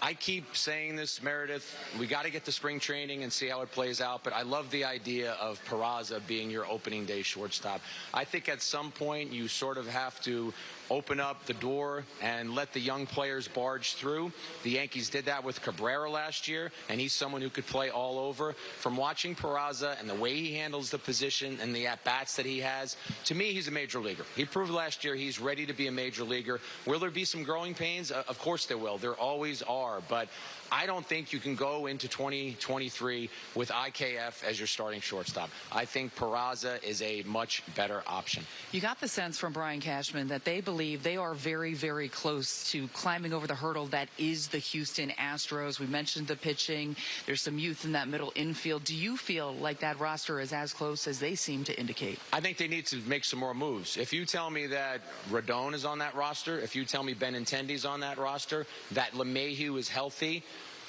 I keep saying this, Meredith. We got to get to spring training and see how it plays out. But I love the idea of Peraza being your opening day shortstop. I think at some point you sort of have to open up the door and let the young players barge through. The Yankees did that with Cabrera last year, and he's someone who could play all over. From watching Peraza and the way he handles the position and the at bats that he has, to me, he's a major leaguer. He proved last year he's ready to be a major leaguer. Will there be some growing pains? Uh, Of course there will. There always are. But I don't think you can go into 2023 with IKF as your starting shortstop. I think Peraza is a much better option. You got the sense from Brian Cashman that they believe they are very, very close to climbing over the hurdle that is the Houston Astros. We mentioned the pitching. There's some youth in that middle infield. Do you feel like that roster is as close as they seem to indicate? I think they need to make some more moves. If you tell me that Rodón is on that roster, if you tell me Benintendi's on that roster, that LeMahieu is healthy,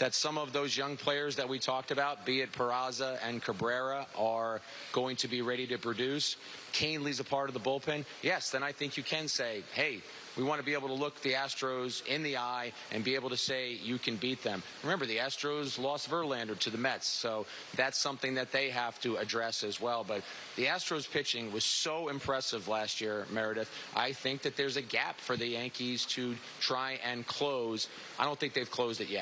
that some of those young players that we talked about, be it Peraza and Cabrera, are going to be ready to produce, Kahnle's a part of the bullpen, yes, then I think you can say, hey, we want to be able to look the Astros in the eye and be able to say you can beat them. Remember, the Astros lost Verlander to the Mets, so that's something that they have to address as well. But the Astros pitching was so impressive last year, Meredith. I think that there's a gap for the Yankees to try and close. I don't think they've closed it yet.